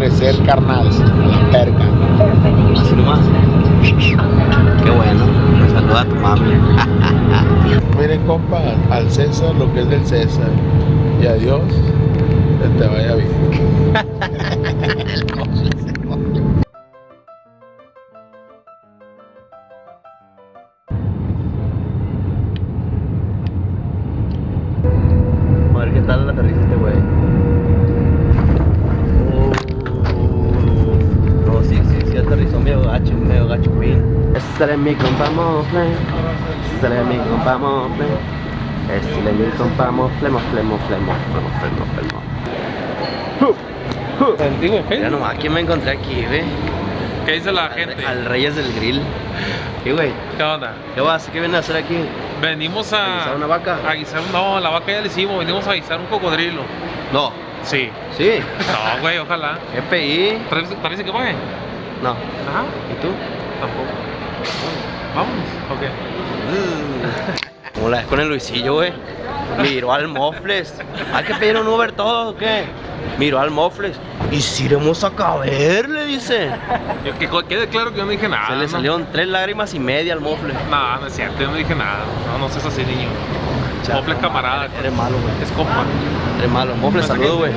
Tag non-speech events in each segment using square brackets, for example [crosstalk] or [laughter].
desaparecer, carnal. La perca. Así nomás. Qué bueno. Me saluda a tu mami. [laughs] Miren, compa, al César lo que es del César. Y a Dios, que te vaya bien. [laughs] Es mi compa mofle. Es mi compa mofle. Es mi compa mofle, mofle, mofle, mofle, mofle, mofle, mofle. Mira nomás, ¿quién me encontré aquí, güey? ¿Qué dice la gente? Al Reyes del Grill. ¿Qué, güey? ¿Qué onda? ¿Qué vas? ¿Qué vienen a hacer aquí? Venimos ¿A a. guisar una vaca? A guisar, no, la vaca ya la hicimos. Venimos a guisar un cocodrilo. No. Sí. ¿Sí? No, güey, ojalá. ¿Parece, parece que pague? No. Ajá. ¿Y tú? Tampoco. Vámonos. Ok. Como la vez con el Luisillo, güey. Miró al Mofles. Hay que pedir un Uber todo, ¿o qué? Miró al Mofles. Y si iremos a caber, le dice. Yo, que quede claro que yo no dije nada. Se le ¿no? salieron tres lágrimas y media al Mofles. No, no es cierto, yo no dije nada. No, no seas así, niño. Mofle es camarada. Eres malo, güey. Es compa. Eres malo. Mofles, saludo, güey.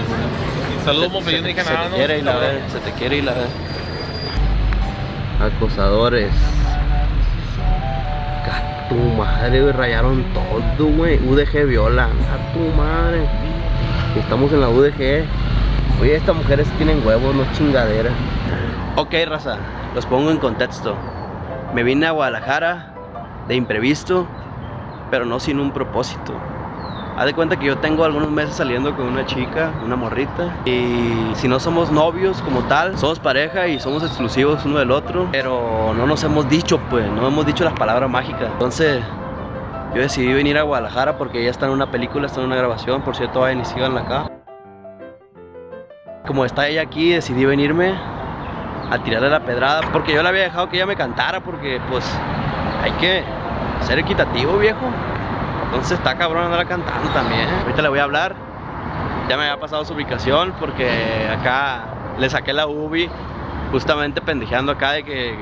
Saludos, Mofle, yo no dije se nada. te ¿no? quiere y la ve, se te quiere y la ve. Acosadores. A tu madre, güey, rayaron todo, güey. UDG viola. A tu madre. Estamos en la UDG. Oye, estas mujeres tienen huevos, no chingadera. Ok, raza, los pongo en contexto. Me vine a Guadalajara de imprevisto, pero no sin un propósito. Haz de cuenta que yo tengo algunos meses saliendo con una chica, una morrita. Y si no somos novios como tal, somos pareja y somos exclusivos uno del otro. Pero no nos hemos dicho, pues, no hemos dicho las palabras mágicas. Entonces, yo decidí venir a Guadalajara porque ella está en una película, está en una grabación. Por cierto, vayan y síganla acá. Como está ella aquí, decidí venirme a tirarle la pedrada. Porque yo le había dejado que ella me cantara porque, pues, hay que ser equitativo, viejo. Entonces está cabrón andar cantando también. Ahorita le voy a hablar. Ya me había pasado su ubicación porque acá le saqué la ubi justamente pendejeando acá de que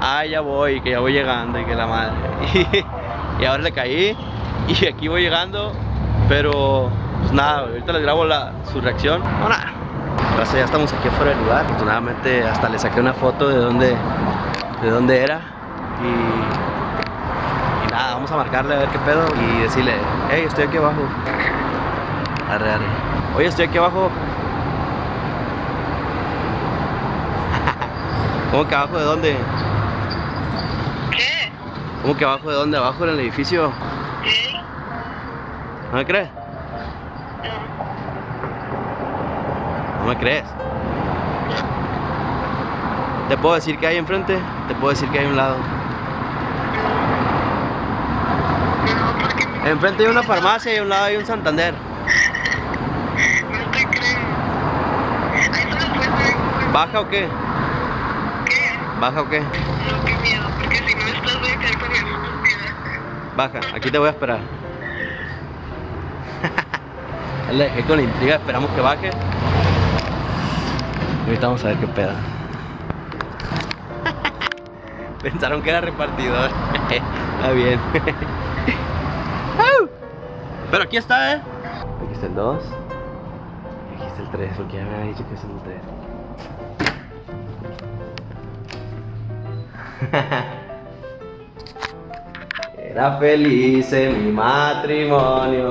ah ya voy, que ya voy llegando y que la madre. [laughs] Y, ahora le caí y aquí voy llegando, pero pues nada, ahorita les grabo la, su reacción. No nada. Raza, ya estamos aquí afuera del lugar. Afortunadamente hasta le saqué una foto de dónde de dónde era y nada, vamos a marcarle a ver qué pedo y decirle, hey, estoy aquí abajo. Arre, arre. Oye, estoy aquí abajo. [laughs] ¿Cómo que abajo de dónde? ¿Qué? ¿Cómo que abajo de dónde? ¿Abajo en el edificio? ¿Qué? ¿No me crees? ¿No me crees? ¿Te puedo decir que hay enfrente? ¿Te puedo decir que hay un lado? No, porque no, Enfrente hay una farmacia y a un lado hay un Santander. no te creo. Ahí puedes ver. ¿Baja o qué? ¿Qué? ¿Baja o qué? No, qué miedo, porque si no estás voy a caer con mi estúpida. Baja, aquí te voy a esperar. [laughs] Le dejé con la intriga, esperamos que baje. Ahorita vamos a ver qué pedo. [laughs] Pensaron que era repartidor. [laughs] Está bien. Pero aquí está, ¿eh? Aquí está el 2. Aquí está el 3, porque ya me había dicho que es el 3. [laughs] Era feliz en mi matrimonio.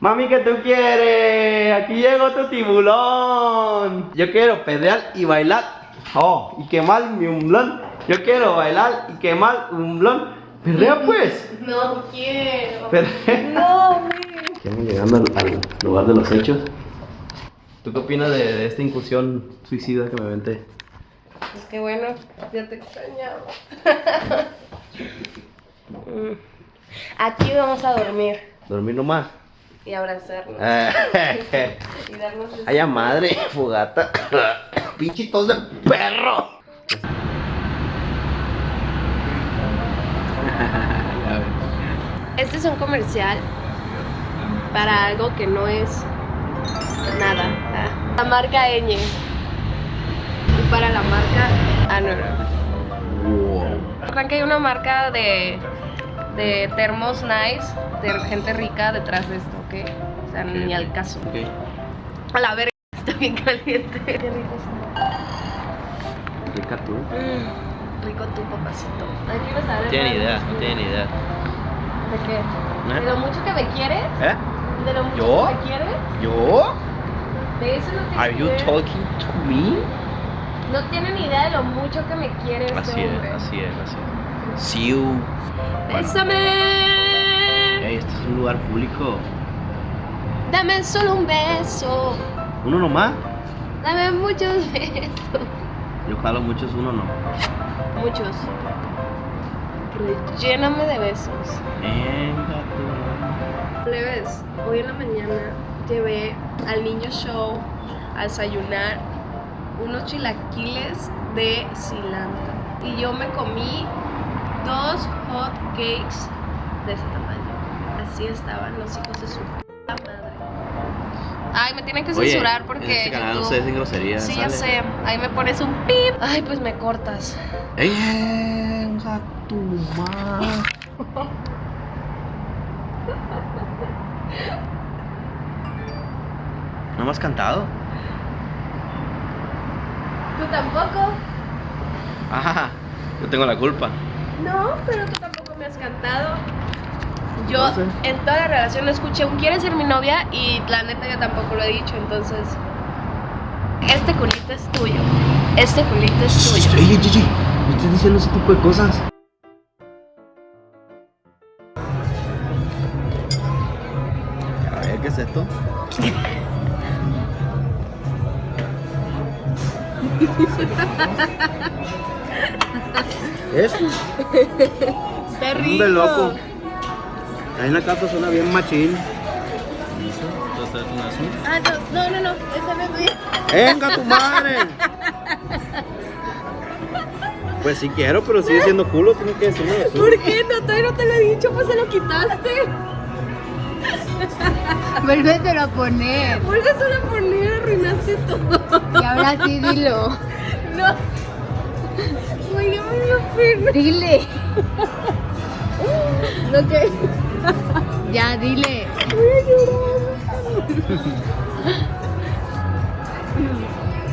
Mami, ¿qué tú quieres? Aquí llegó tu tiburón. Yo quiero pedrear y bailar. Oh, y quemar mi umblón. Yo quiero bailar y quemar un blon. Perrea pues. No quiero. Perrea. No, [laughs] güey. Estamos llegando al, al lugar de los hechos. ¿Tú qué opinas de, de esta incursión suicida que me aventé? Pues qué bueno, ya te extrañaba. [laughs] Mm. Aquí vamos a dormir ¿Dormir nomás? y abrazarnos [laughs] y darnos. Ay, a madre, fogata. [coughs] Pinchitos de perro. Este es un comercial para algo que no es nada. Ah. La marca Ñ. Y para la marca. Ah, no, no. Wow. Que hay una marca de, de termos nice, de gente rica detrás de esto, ¿ok? O sea, ni al caso. Ok. A la verga, está bien caliente. Qué rico está. Rica tú. Mm, rico tu papacito. Aquí vas a ver. Tiene más idea, los- tiene idea. ¿Eh? ¿De lo mucho que me quieres? ¿Eh? ¿De lo mucho ¿Yo? que me quieres? ¿Yo? De eso no Are you idea. talking to me? No tienen idea de lo mucho que me quiere este Así es, hombre. así es, así es. See you. Bueno. Bésame. Este es un lugar público. Dame solo un beso. ¿Uno nomás? Dame muchos [laughs] besos. Yo jalo muchos, uno no. Muchos. Lléname de besos. Venga tú. Plebes, hoy en la mañana llevé al niño show a desayunar unos chilaquiles de cilantro. Y yo me comí dos hot cakes de ese tamaño. Así estaban los hijos de su madre. Ay, me tienen que Oye, censurar porque. en este canal no YouTube- se dicen groserías. Sí, ya ¿sale? sé. Ahí me pones un pip. Ay, pues me cortas. Venga tu madre. ¿No me has cantado? ¿Tú tampoco? Ajá, yo tengo la culpa. No, pero tú tampoco me has cantado. Yo No sé. en toda la relación no escuché un ¿quieres ser mi novia? Y la neta yo tampoco lo he dicho, entonces... Este culito es tuyo. Este culito es tuyo. Me estás diciendo ese tipo de cosas. A ver, ¿qué es esto? [laughs] ¿Eso? Está Hombre loco. Ahí en la casa suena bien machín. Ah, no, no, no, no, esa no es mía. ¡Venga tu madre! [laughs] Pues sí quiero, pero sigue siendo culo, tienes que decirme eso. ¿Por qué no? Todavía no te lo he dicho, pues se lo quitaste. [laughs] Vuélvetelo a poner. Vuelve a poner, arruinaste todo. Y ahora sí dilo. [laughs] No. Güey, ya me dio pena. Dile. [laughs] No, que... Ya, dile.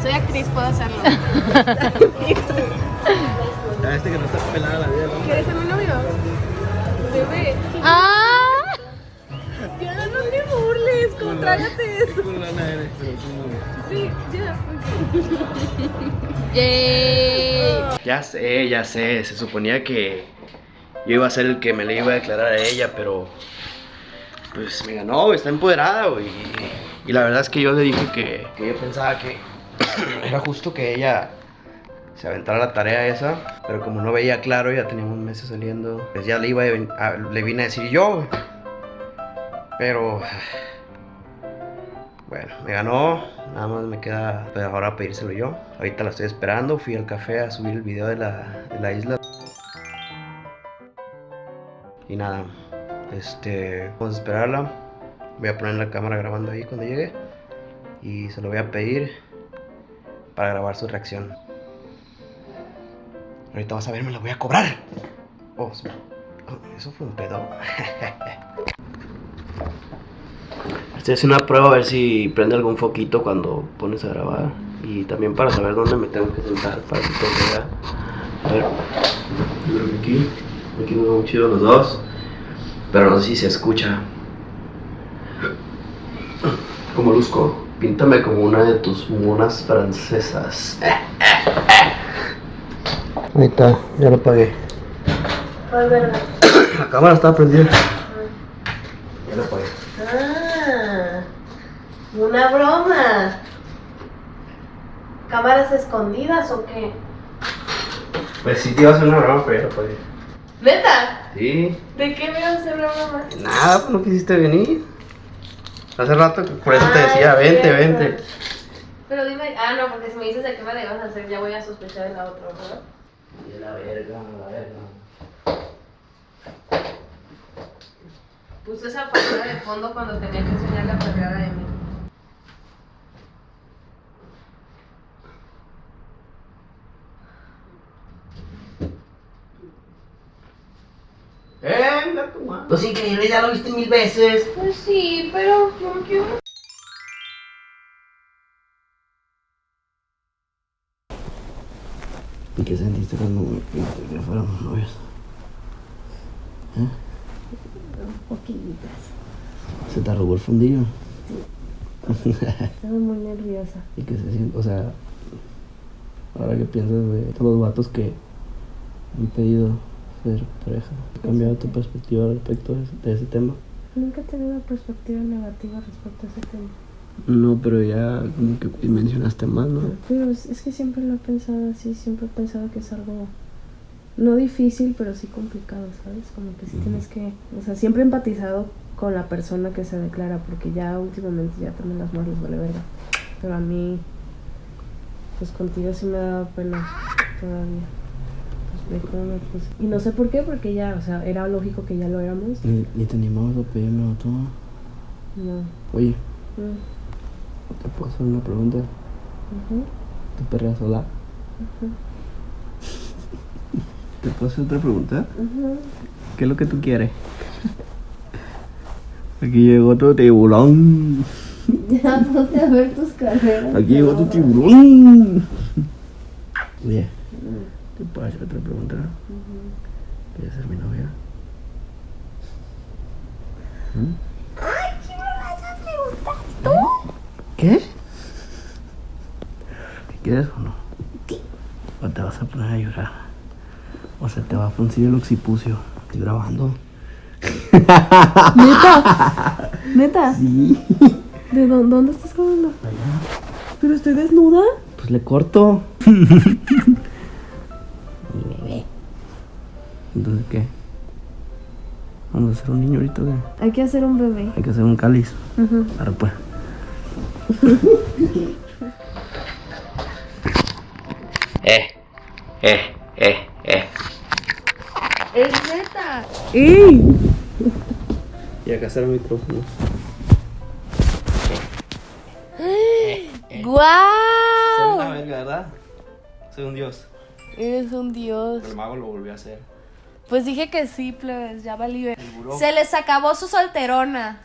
Soy actriz, puedo hacerlo. [laughs] Ya sé, ya sé. Se suponía que yo iba a ser el que me le iba a declarar a ella, pero pues me ganó, está empoderada, güey. Y la verdad es que yo le dije que, que yo pensaba que [clears throat] era justo que ella se aventara la tarea esa, pero como no veía claro, ya teníamos meses saliendo, pues ya le iba a le vine a decir yo. Pero bueno, me ganó, nada más me queda pues, ahora pedírselo yo. Ahorita la estoy esperando, fui al café a subir el video de la, de la isla. Y nada, este, vamos a esperarla. Voy a poner la cámara grabando ahí cuando llegue. Y se lo voy a pedir para grabar su reacción. Ahorita vas a ver, me la voy a cobrar. Oh, oh, eso fue un pedo. [laughs] Estoy haciendo una prueba a ver si prende algún foquito cuando pones a grabar. Y también para saber dónde me tengo que sentar para que todo vea. A ver, yo creo que aquí. Aquí nos vemos chido los dos. Pero no sé si se escucha. Como luzco. Píntame como una de tus monas francesas. Ahí está, ya lo pagué. La cámara está prendida. Ya lo apagué. Ah, una broma. ¿Cámaras escondidas o qué? Pues sí, te iba a hacer una broma, pero ya lo apagué. ¿Neta? Sí. ¿De qué me vas a hacer una broma? Nada, pues no quisiste venir. Hace rato, por eso te decía, vente, cierto. vente. Pero dime, ah, no, porque si me dices de qué me la ibas a hacer, ya voy a sospechar de la otra, ¿verdad? Y la verga, la verga. Puse esa pantalla de fondo cuando tenía que enseñar la carrera de mí. Venga, tu madre. Pues increíble, ya lo viste mil veces. Pues sí, pero yo no quiero. ¿Y qué sentiste cuando que fuéramos novios? ¿Eh? Poquillitas. ¿Se te arrugó el fundillo? Estaba muy nerviosa. [laughs] ¿Y qué se siente? O sea, ahora que piensas de todos los vatos que han pedido ser pareja, ¿ha cambiado tu perspectiva respecto de ese, tema? Nunca he tenido una perspectiva negativa respecto a ese tema. No, pero ya como que mencionaste más, ¿no? Pero es, es que siempre lo he pensado así, siempre he pensado que es algo no difícil, pero sí complicado, ¿sabes? Como que sí tienes que, o sea, siempre he empatizado con la persona que se declara, porque ya últimamente ya también las más les vale verga. Pero a mí, pues contigo sí me ha dado pena todavía. Y no sé por qué, porque ya, o sea, era lógico que ya lo éramos. Ni, te animabas a pedirme otro. No. Oye, ¿te puedo hacer una pregunta? ujú, ¿Tu perra sola? [laughs] ¿Te puedo hacer otra pregunta? ujú. ¿Qué es lo que tú quieres? [laughs] Aquí llegó tu tiburón. [laughs] Ya ponte a ver tus carreras. Aquí llegó tu tiburón. Oye, ¿te puedo hacer otra pregunta? ¿Quieres ser mi novia? ¿Mm? ¿Qué? ¿Qué quieres o no? ¿O te vas a poner a llorar? ¿O se te va a fruncir el occipucio? Estoy grabando. ¿Neta? [laughs] ¿Neta? Sí. ¿De dónde, dónde estás grabando? ¿Pero estoy desnuda? Pues le corto. [laughs] Entonces, ¿qué? ¿Vamos a hacer un niño ahorita qué? Hay que hacer un bebé. Hay que hacer un cáliz. Ahora pues. [laughs] eh, eh, eh, eh. Es neta. Y acá está el micrófono. [gasps] Soy ¡Guau! una verga, ¿verdad? Soy un dios. Eres un dios. El mago lo volvió a hacer. Pues dije que sí, plebes, ya valí. ver- El buró. Se les acabó su solterona.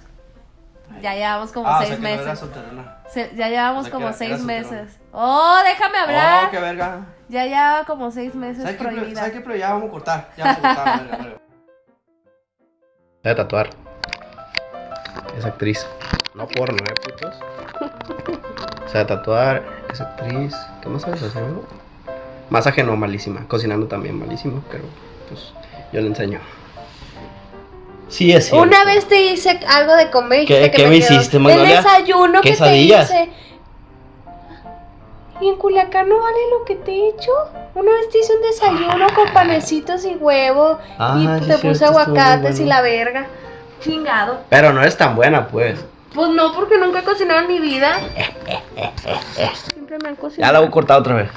Ya llevamos como Ah, o seis sea que no era meses. solterona. Se- ya llevamos O sea, como seis solterona. meses. Oh, déjame hablar. Oh, qué verga. Ya lleva como seis meses ¿Sabes qué? Pero, prohibida. ¿Sabes qué? Pero ya vamos a cortar. Ya vamos a cortar. [laughs] verga, verga. Voy a tatuar. Es actriz. No porno, eh, putos. O sea, tatuar, es actriz. ¿Qué más sabes hacer? Masaje no, malísima. Cocinando también, malísimo. Pero, pues, yo le enseño. Sí, es cierto. Una vez te hice algo de comer y ¿Qué- dijiste que qué me hiciste, El Magnolia? desayuno que te hice. ¿Y en Culiacán no vale lo que te he hecho? Una vez te hice un desayuno con panecitos y huevo Ah, y sí te puse cierto, aguacates y la verga. Chingado. Pero no es tan buena, pues. Pues no, porque nunca he cocinado en mi vida. [laughs] Siempre me han Ya cocinado. la voy a cortar otra vez.